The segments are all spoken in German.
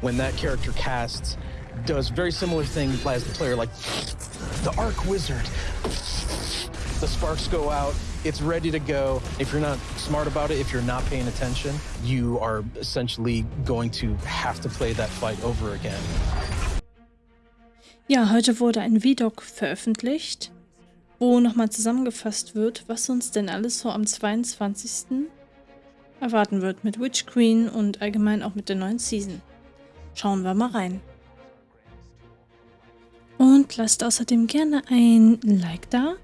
when that character casts, does very similar thing as the player, like the Arc Wizard. The sparks go out, it's ready to go. If you're not smart about it, if you're not paying attention, you are essentially going to have to play that fight over again. Ja, heute wurde ein VDOC veröffentlicht, wo nochmal zusammengefasst wird, was uns denn alles so am 22. erwarten wird mit Witch Queen und allgemein auch mit der neuen Season. Schauen wir mal rein. Und lasst außerdem gerne ein Like da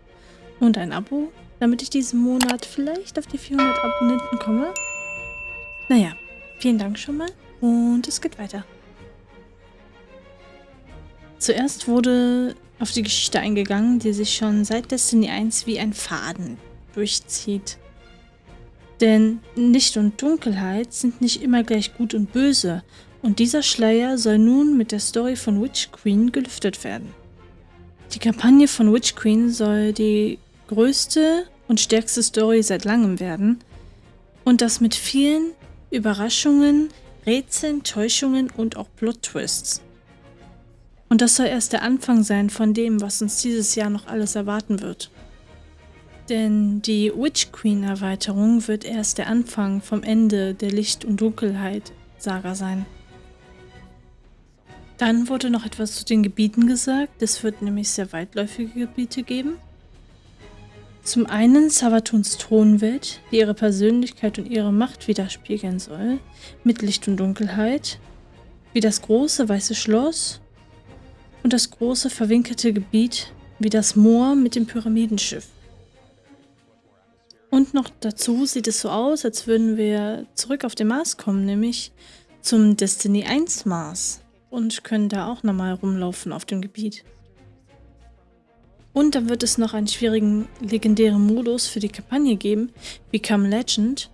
und ein Abo, damit ich diesen Monat vielleicht auf die 400 Abonnenten komme. Naja, vielen Dank schon mal und es geht weiter. Zuerst wurde auf die Geschichte eingegangen, die sich schon seit Destiny 1 wie ein Faden durchzieht. Denn Licht und Dunkelheit sind nicht immer gleich gut und böse, und dieser Schleier soll nun mit der Story von Witch Queen gelüftet werden. Die Kampagne von Witch Queen soll die größte und stärkste Story seit langem werden und das mit vielen Überraschungen, Rätseln, Täuschungen und auch Plot-Twists. Und das soll erst der Anfang sein von dem, was uns dieses Jahr noch alles erwarten wird. Denn die Witch Queen Erweiterung wird erst der Anfang vom Ende der Licht- und Dunkelheit-Saga sein. Dann wurde noch etwas zu den Gebieten gesagt. Es wird nämlich sehr weitläufige Gebiete geben. Zum einen Savatuns Thronwelt, die ihre Persönlichkeit und ihre Macht widerspiegeln soll, mit Licht und Dunkelheit, wie das große weiße Schloss und das große verwinkelte Gebiet wie das Moor mit dem Pyramidenschiff. Und noch dazu sieht es so aus, als würden wir zurück auf den Mars kommen, nämlich zum Destiny 1 Mars und können da auch nochmal rumlaufen auf dem Gebiet. Und dann wird es noch einen schwierigen legendären Modus für die Kampagne geben, Become Legend,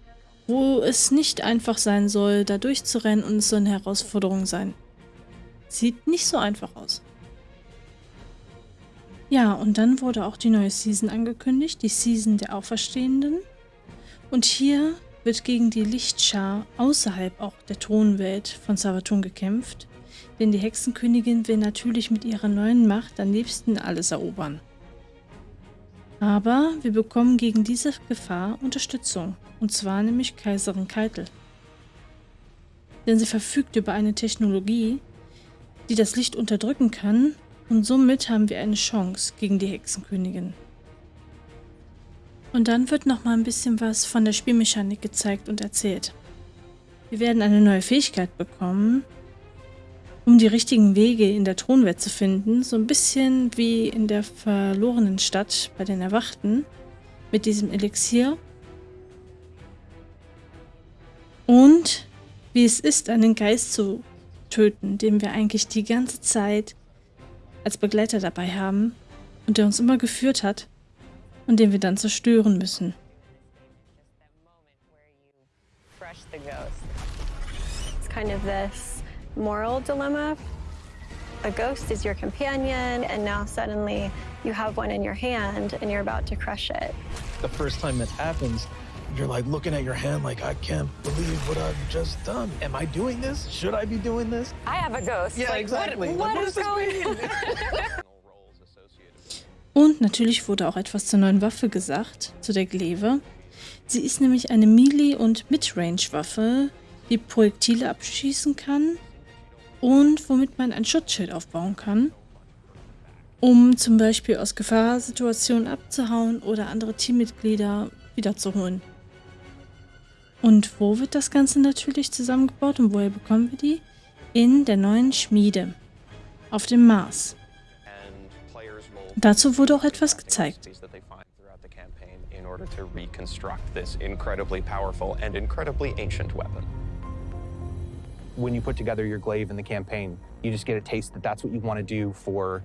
wo es nicht einfach sein soll, da durchzurennen und es soll eine Herausforderung sein. Sieht nicht so einfach aus. Ja, und dann wurde auch die neue Season angekündigt, die Season der Auferstehenden. Und hier wird gegen die Lichtschar außerhalb auch der Thronwelt von Savatun gekämpft, denn die Hexenkönigin will natürlich mit ihrer neuen Macht am liebsten alles erobern. Aber wir bekommen gegen diese Gefahr Unterstützung, und zwar nämlich Kaiserin Keitel. Denn sie verfügt über eine Technologie, die das Licht unterdrücken kann und somit haben wir eine Chance gegen die Hexenkönigin. Und dann wird noch mal ein bisschen was von der Spielmechanik gezeigt und erzählt. Wir werden eine neue Fähigkeit bekommen, um die richtigen Wege in der Thronwelt zu finden, so ein bisschen wie in der verlorenen Stadt bei den Erwachten mit diesem Elixier. Und wie es ist, einen Geist zu töten, den wir eigentlich die ganze Zeit als Begleiter dabei haben und der uns immer geführt hat und den wir dann zerstören müssen. It's kind of this moral dilemma. A ghost is your companion, and now suddenly you have one in your hand and you're about to crush it. The first time that happens, you're like looking at your hand like, I can't believe what I've just done. Am I doing this? Should I be doing this? I have a ghost. Yeah, like, exactly. What, what, what is this going mean? Und natürlich wurde auch etwas zur neuen Waffe gesagt, zu der Glaive. Sie ist nämlich eine Melee- und Midrange-Waffe, die Projektile abschießen kann und womit man ein Schutzschild aufbauen kann, um zum Beispiel aus Gefahrsituationen abzuhauen oder andere Teammitglieder wiederzuholen. Und wo wird das Ganze natürlich zusammengebaut und woher bekommen wir die? In der neuen Schmiede auf dem Mars. Dazu wurde auch etwas gezeigt. in order to reconstruct this incredibly powerful and incredibly ancient weapon. When you put together your glaive in the campaign, you just get a taste that that's what you want to do for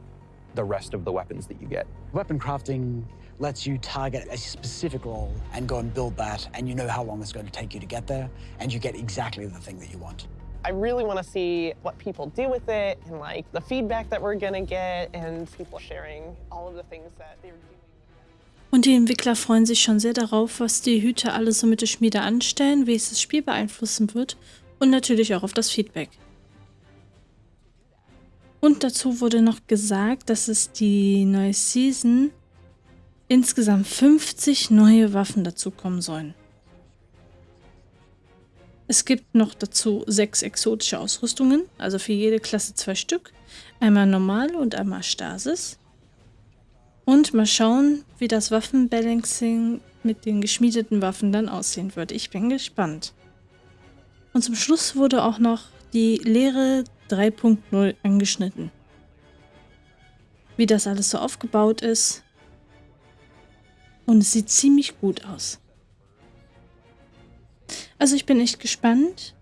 the rest of the weapons that you get. Weapon crafting lets you target a specific role and go and build that, and you know how long it's going to take you to get there, and you get exactly the thing that you want. I really want to see what people do with it and like the feedback that we're gonna get and people sharing all of the things that they're doing. Und die Entwickler freuen sich schon sehr darauf, was die Hüter alles so mit der Schmiede anstellen, wie es das Spiel beeinflussen wird und natürlich auch auf das Feedback. Und dazu wurde noch gesagt, dass es die neue Season insgesamt 50 neue Waffen dazukommen sollen. Es gibt noch dazu sechs exotische Ausrüstungen, also für jede Klasse zwei Stück. Einmal normal und einmal Stasis. Und mal schauen, wie das Waffenbalancing mit den geschmiedeten Waffen dann aussehen wird. Ich bin gespannt. Und zum Schluss wurde auch noch die Lehre 3.0 angeschnitten. Wie das alles so aufgebaut ist. Und es sieht ziemlich gut aus. Also ich bin echt gespannt,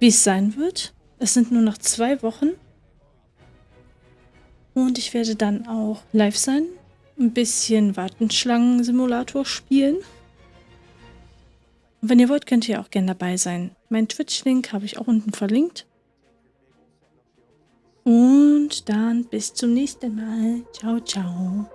wie es sein wird. Es sind nur noch zwei Wochen. Und ich werde dann auch live sein. Ein bisschen Wartenschlangen-Simulator spielen. Und wenn ihr wollt, könnt ihr auch gerne dabei sein. Mein Twitch-Link habe ich auch unten verlinkt. Und dann bis zum nächsten Mal. Ciao, ciao.